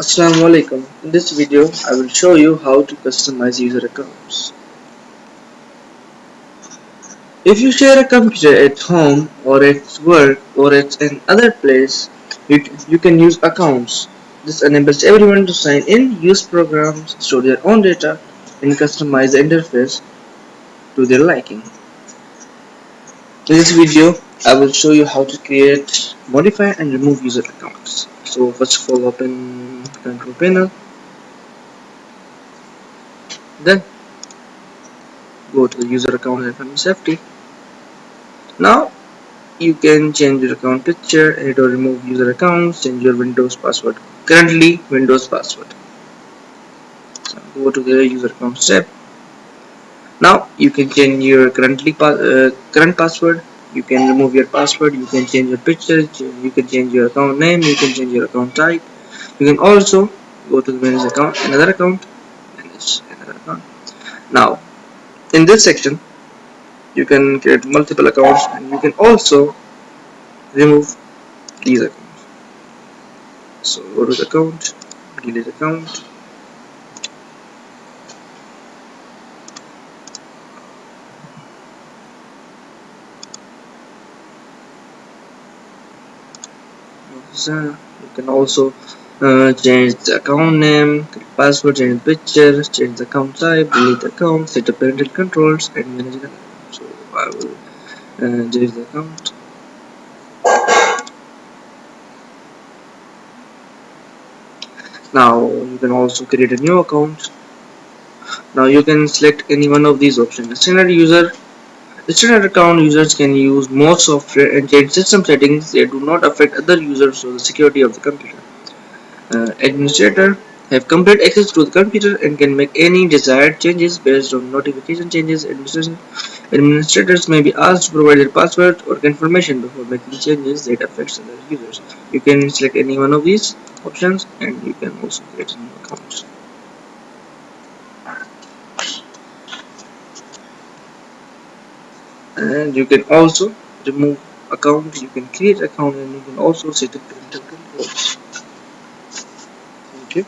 Assalamu alaikum. In this video, I will show you how to customize user accounts. If you share a computer at home or at work or at another place, you, you can use accounts. This enables everyone to sign in, use programs, store their own data, and customize the interface to their liking. In this video, I will show you how to create, modify, and remove user accounts. So first of all, open control panel. Then go to the user account and safety. Now you can change your account picture edit or remove user accounts change your windows password. Currently windows password. So go to the user account step now you can change your currently pa uh, current password. You can remove your password. You can change your picture. You can change your account name. You can change your account type. You can also go to the manage account another account manage another account. Now in this section you can create multiple accounts and you can also remove these accounts. So go to the account delete account you can also uh, change the account name, password, change the picture, change the account type, delete the account, set up parental controls, and manage the account. So I will uh, the account. Now you can also create a new account. Now you can select any one of these options. Standard user Standard account users can use more software and change system settings that do not affect other users or the security of the computer. Uh, administrator have complete access to the computer and can make any desired changes based on notification changes. Administrators may be asked to provide their password or confirmation before making changes that affect other users. You can select any one of these options and you can also create new account. And you can also remove account you can create account and you can also set up parental thank you